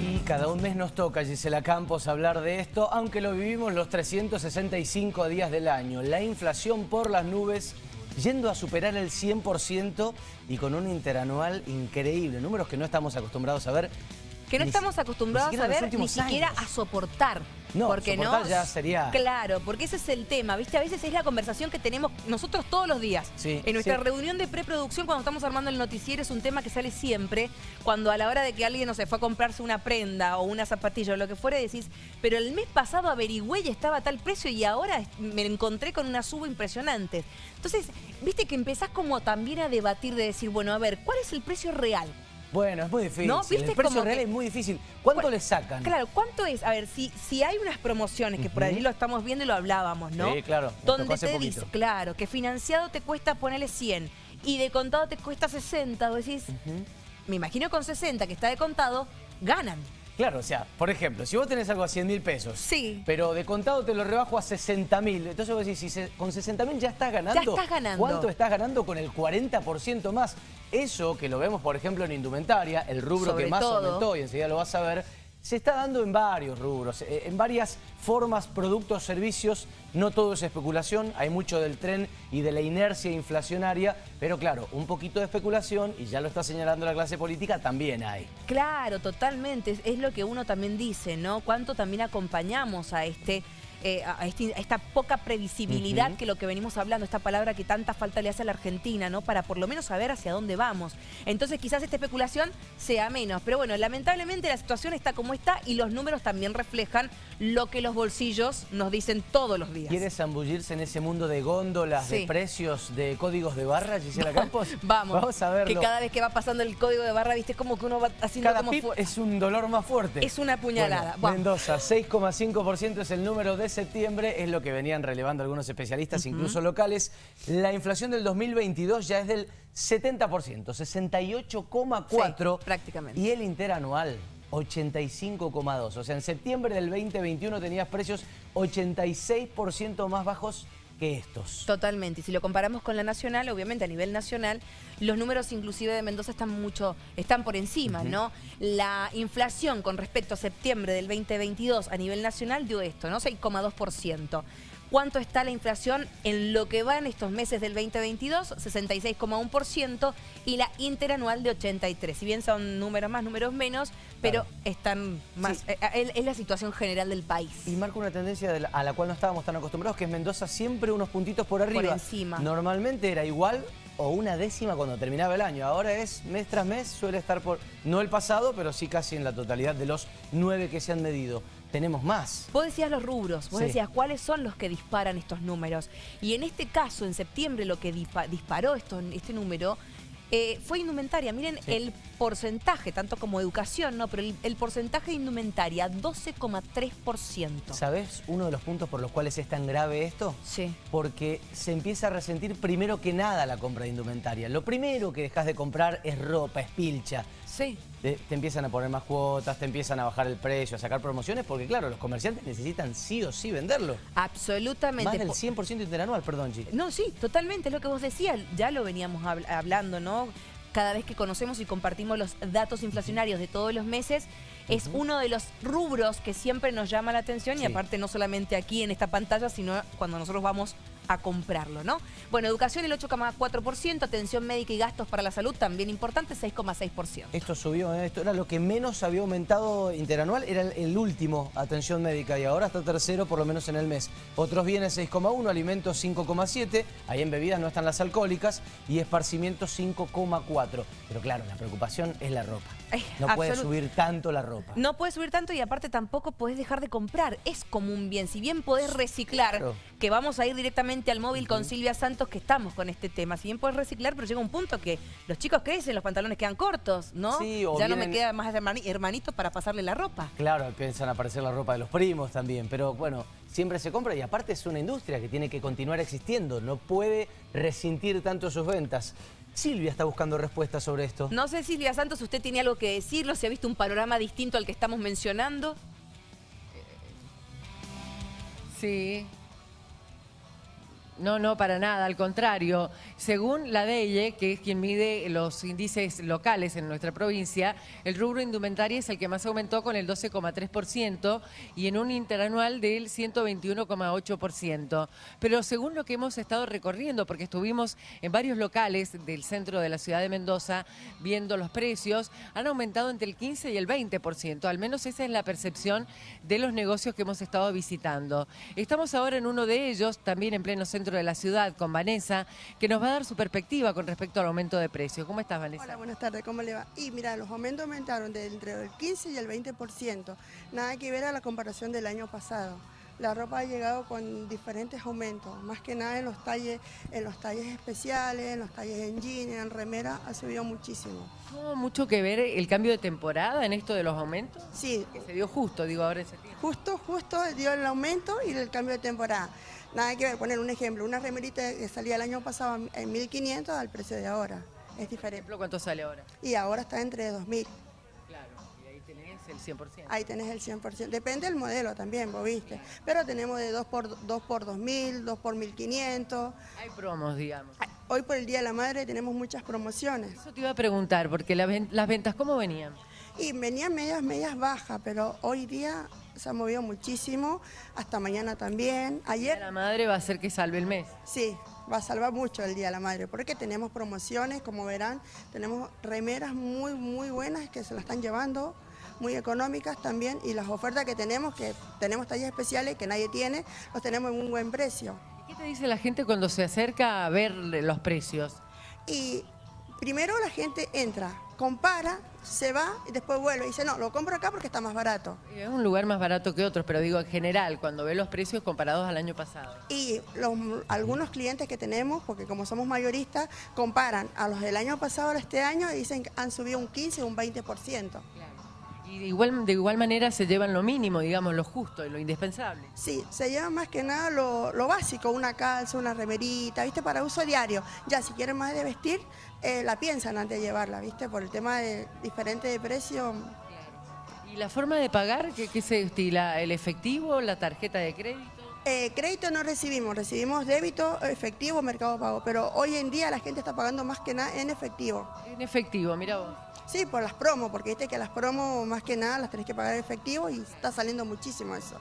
Y cada un mes nos toca, Gisela Campos, hablar de esto, aunque lo vivimos los 365 días del año. La inflación por las nubes yendo a superar el 100% y con un interanual increíble. Números que no estamos acostumbrados a ver que no Ni estamos acostumbrados a ver, ni siquiera años. a soportar. No, porque no, ya sería- Claro, porque ese es el tema, ¿viste? A veces es la conversación que tenemos nosotros todos los días. Sí, en nuestra sí. reunión de preproducción, cuando estamos armando el noticiero, es un tema que sale siempre. Cuando a la hora de que alguien, no se fue a comprarse una prenda o una zapatilla o lo que fuera, decís, pero el mes pasado averigüé y estaba a tal precio y ahora me encontré con una suba impresionante. Entonces, viste que empezás como también a debatir de decir, bueno, a ver, ¿cuál es el precio real? Bueno, es muy difícil. ¿No? ¿Viste? El precio real que- es muy difícil. ¿Cuánto Cu- le sacan? Claro, ¿cuánto es? A ver, si, si hay unas promociones, que por allí lo estamos viendo y lo hablábamos, ¿no? Sí, claro, Donde te dice, claro, que financiado te cuesta ponerle 100 y de contado te cuesta 60, vos decís, me imagino con 60 que está de contado, ganan. Claro, o sea, por ejemplo, si vos tenés algo a 100 mil pesos, Sí. pero de contado te lo rebajo a 60 mil, entonces vos decís, si se- con 60 mil ya estás ganando, Ya estás ganando. ¿cuánto estás ganando con el 40% más? Eso que lo vemos, por ejemplo, en indumentaria, el rubro Sobre que más todo. aumentó, y enseguida lo vas a ver, se está dando en varios rubros, eh, en varias formas, productos, servicios, no todo es especulación, hay mucho del tren y de la inercia inflacionaria, pero claro, un poquito de especulación, y ya lo está señalando la clase política, también hay. Claro, totalmente. Es lo que uno también dice, ¿no? Cuánto también acompañamos a este. Eh, a, este- a esta poca previsibilidad que lo que venimos hablando, esta palabra que tanta falta le hace a la Argentina, ¿no? Para por lo menos saber hacia dónde vamos. Entonces quizás esta especulación sea menos. Pero bueno, lamentablemente la situación está como está y los números también reflejan lo que los bolsillos nos dicen todos los días. ¿Quieres zambullirse en ese mundo de góndolas, de precios, de códigos de barra, Gisela Campos? Vamos, Vamos a verlo. que cada vez que va pasando el código de barra, viste, como que uno va haciendo Cada como es un dolor más fuerte. Es una puñalada. Bueno. Mendoza, 6,5% es el número de septiembre, es lo que venían relevando algunos especialistas, incluso locales. La inflación del 2022 ya es del 70%, 68,4%. Sí, prácticamente. Y el interanual, 85,2%. O sea, en septiembre del 2021 tenías precios 86% más bajos que estos. Totalmente. Y si lo comparamos con la nacional, obviamente a nivel nacional, los números inclusive de Mendoza están mucho, están por encima, ¿no? La inflación con respecto a septiembre del 2022 a nivel nacional dio esto, ¿no? 6,2%. ¿Cuánto está la inflación en lo que va en estos meses del 2022? 66,1% y la interanual de 83%. Si bien son números más, números menos, pero Claro. están más... Sí. eh, eh, es la situación general del país. Y marca una tendencia la- a la cual no estábamos tan acostumbrados, que es Mendoza siempre unos puntitos por arriba. encima. Normalmente era igual o una décima cuando terminaba el año. Ahora es mes tras mes, suele estar por, no el pasado, pero sí casi en la totalidad de los nueve que se han medido. Tenemos más. Vos decías los rubros, vos Sí. decías cuáles son los que disparan estos números. Y en este caso, en septiembre, lo que dispa- disparó esto, este número eh, fue indumentaria. Miren Sí. el porcentaje, tanto como educación, ¿no? Pero el, el porcentaje de indumentaria, 12,3%. ¿Sabés uno de los puntos por los cuales es tan grave esto? Sí. Porque se empieza a resentir primero que nada la compra de indumentaria. Lo primero que dejas de comprar es ropa, es pilcha. Sí. Te, te empiezan a poner más cuotas, te empiezan a bajar el precio, a sacar promociones, porque claro, los comerciantes necesitan sí o sí venderlo. Absolutamente. Más del Po- 100% interanual, perdón, Chi. No, sí, totalmente, es lo que vos decías, ya lo veníamos habl- hablando, ¿no? Cada vez que conocemos y compartimos los datos inflacionarios de todos los meses, es uno de los rubros que siempre nos llama la atención y aparte no solamente aquí en esta pantalla, sino cuando nosotros vamos a comprarlo, ¿no? Bueno, educación el 8,4%, atención médica y gastos para la salud también importante, 6,6%. Esto subió, ¿eh? esto era lo que menos había aumentado interanual, era el, el último, atención médica, y ahora está tercero por lo menos en el mes. Otros bienes 6,1, alimentos 5,7, ahí en bebidas no están las alcohólicas, y esparcimiento 5,4. Pero claro, la preocupación es la ropa. No puede absolut- subir tanto la ropa. No puedes subir tanto y aparte tampoco podés dejar de comprar. Es como un bien. Si bien podés reciclar, Claro. que vamos a ir directamente al móvil con Silvia Santos, que estamos con este tema. Si bien podés reciclar, pero llega un punto que los chicos crecen, los pantalones quedan cortos, ¿no? Sí, o ya no me queda más hermani- hermanito para pasarle la ropa. Claro, a aparecer la ropa de los primos también, pero bueno, siempre se compra y aparte es una industria que tiene que continuar existiendo, no puede resentir tanto sus ventas. Silvia está buscando respuestas sobre esto. No sé, Silvia Santos, usted tiene algo que decirlo, si ha visto un panorama distinto al que estamos mencionando. Sí. No, no, para nada, al contrario. Según la DEIE, que es quien mide los índices locales en nuestra provincia, el rubro indumentaria es el que más aumentó con el 12,3% y en un interanual del 121,8%. Pero según lo que hemos estado recorriendo, porque estuvimos en varios locales del centro de la ciudad de Mendoza viendo los precios, han aumentado entre el 15 y el 20%. Al menos esa es la percepción de los negocios que hemos estado visitando. Estamos ahora en uno de ellos, también en pleno centro de la ciudad con Vanessa, que nos va a dar su perspectiva con respecto al aumento de precios. ¿Cómo estás, Vanessa? Hola, buenas tardes, ¿cómo le va? Y mira, los aumentos aumentaron de entre el 15 y el 20%. Nada que ver a la comparación del año pasado. La ropa ha llegado con diferentes aumentos, más que nada en los talles, en los talles especiales, en los talles en jeans, en remera, ha subido muchísimo. ¿Tuvo mucho que ver el cambio de temporada en esto de los aumentos? Sí. Que se dio justo, digo, ahora ese tiempo. Justo, justo dio el aumento y el cambio de temporada. Nada que ver, poner un ejemplo, una remerita que salía el año pasado en 1.500 al precio de ahora. Es diferente. ¿Cuánto sale ahora? Y ahora está entre 2.000. Claro, y ahí tenés el 100%. Ahí tenés el 100%. Depende del modelo también, vos viste. Pero tenemos de 2 por, 2 por 2.000, 2 por 1.500. Hay promos, digamos. Hoy por el Día de la Madre tenemos muchas promociones. Eso te iba a preguntar, porque las ventas, ¿cómo venían? Y venían medias, medias bajas, pero hoy día se ha movido muchísimo, hasta mañana también. Ayer... La madre va a hacer que salve el mes. Sí, va a salvar mucho el Día de la Madre, porque tenemos promociones, como verán, tenemos remeras muy, muy buenas que se las están llevando, muy económicas también, y las ofertas que tenemos, que tenemos tallas especiales que nadie tiene, los tenemos en un buen precio. ¿Qué te dice la gente cuando se acerca a ver los precios? Y primero la gente entra, compara, se va y después vuelve y dice, no, lo compro acá porque está más barato. Es un lugar más barato que otros, pero digo en general, cuando ve los precios comparados al año pasado. Y los, algunos clientes que tenemos, porque como somos mayoristas, comparan a los del año pasado a este año y dicen que han subido un 15 o un 20%. Y de igual, de igual manera se llevan lo mínimo, digamos, lo justo y lo indispensable. Sí, se llevan más que nada lo, básico, una calza, una remerita, ¿viste? Para uso diario. Ya, si quieren más de vestir, eh, la piensan antes de llevarla, ¿viste? Por el tema de diferente de precio. ¿Y la forma de pagar, qué, qué se estila? ¿El efectivo, la tarjeta de crédito? Eh, crédito no recibimos, recibimos débito, efectivo, mercado pago, pero hoy en día la gente está pagando más que nada en efectivo. En efectivo, mira vos. Sí, por las promos, porque viste que las promos más que nada las tenés que pagar en efectivo y está saliendo muchísimo eso.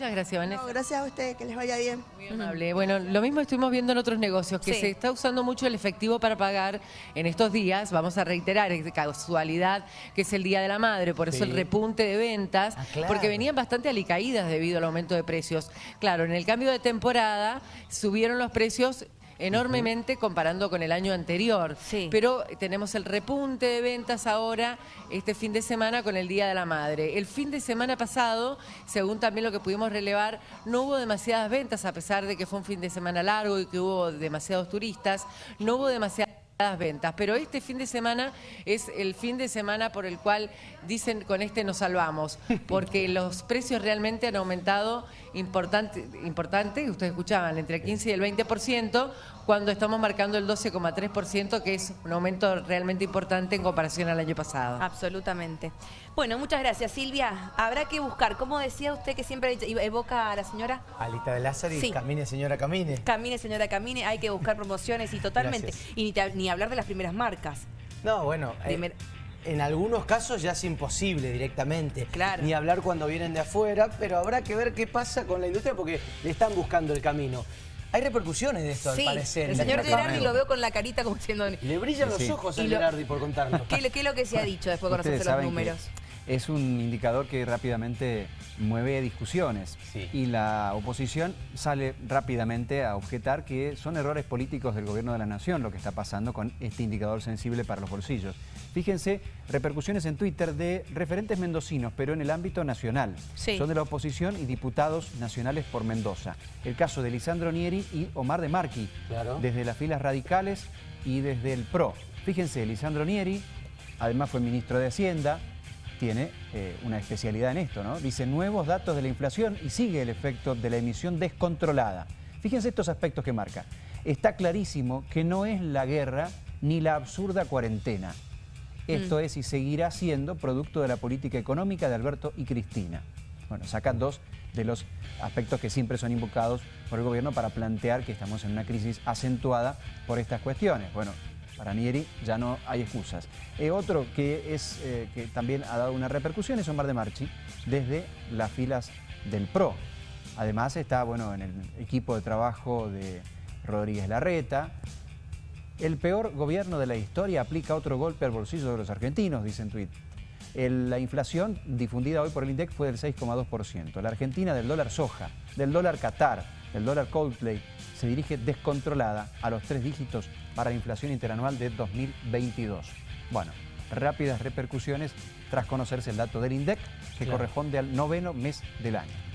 Muchas gracias, Vanessa. gracias a usted, que les vaya bien. Muy amable. Bueno, lo mismo estuvimos viendo en otros negocios, que se está usando mucho el efectivo para pagar en estos días. Vamos a reiterar, es de casualidad que es el Día de la Madre, por eso el repunte de ventas, ah, porque venían bastante alicaídas debido al aumento de precios. Claro, en el cambio de temporada subieron los precios enormemente comparando con el año anterior. Pero tenemos el repunte de ventas ahora, este fin de semana, con el Día de la Madre. El fin de semana pasado, según también lo que pudimos relevar, no hubo demasiadas ventas, a pesar de que fue un fin de semana largo y que hubo demasiados turistas, no hubo demasiadas ventas, pero este fin de semana es el fin de semana por el cual dicen con este nos salvamos, porque los precios realmente han aumentado importante, importante ustedes escuchaban, entre el 15 y el 20%, cuando estamos marcando el 12,3%, que es un aumento realmente importante en comparación al año pasado. Absolutamente. Bueno, muchas gracias, Silvia. Habrá que buscar, ¿cómo decía usted que siempre evoca a la señora? Alita de Lázaro y camine, señora, camine. Camine, señora, camine. Hay que buscar promociones y totalmente. Y ni, hablar de las primeras marcas. No, bueno... Eh, en algunos casos ya es imposible directamente. Claro. Ni hablar cuando vienen de afuera, pero habrá que ver qué pasa con la industria porque le están buscando el camino. Hay repercusiones de esto, al parecer. el señor Gerardi lo veo con la carita como diciendo... Le brillan los ojos a Gerardi por contarlo. ¿Qué, es lo que se ha dicho después de conocerse los números? Es un indicador que rápidamente mueve discusiones y la oposición sale rápidamente a objetar que son errores políticos del gobierno de la nación lo que está pasando con este indicador sensible para los bolsillos. Fíjense, repercusiones en Twitter de referentes mendocinos, pero en el ámbito nacional. Son de la oposición y diputados nacionales por Mendoza. El caso de Lisandro Nieri y Omar de Marqui, desde las filas radicales y desde el PRO. Fíjense, Lisandro Nieri, además fue ministro de Hacienda, tiene eh, una especialidad en esto, ¿no? Dice nuevos datos de la inflación y sigue el efecto de la emisión descontrolada. Fíjense estos aspectos que marca. Está clarísimo que no es la guerra ni la absurda cuarentena. Esto mm. es y seguirá siendo producto de la política económica de Alberto y Cristina. Bueno, saca dos de los aspectos que siempre son invocados por el gobierno para plantear que estamos en una crisis acentuada por estas cuestiones. Bueno, para Nieri ya no hay excusas. Eh, otro que, es, eh, que también ha dado una repercusión es Omar de Marchi desde las filas del PRO. Además está bueno, en el equipo de trabajo de Rodríguez Larreta. El peor gobierno de la historia aplica otro golpe al bolsillo de los argentinos, dice en Twitter. la inflación difundida hoy por el INDEC fue del 6,2%. La Argentina del dólar soja, del dólar Qatar, del dólar Coldplay, se dirige descontrolada a los tres dígitos para la inflación interanual de 2022. Bueno, rápidas repercusiones tras conocerse el dato del INDEC que corresponde al noveno mes del año.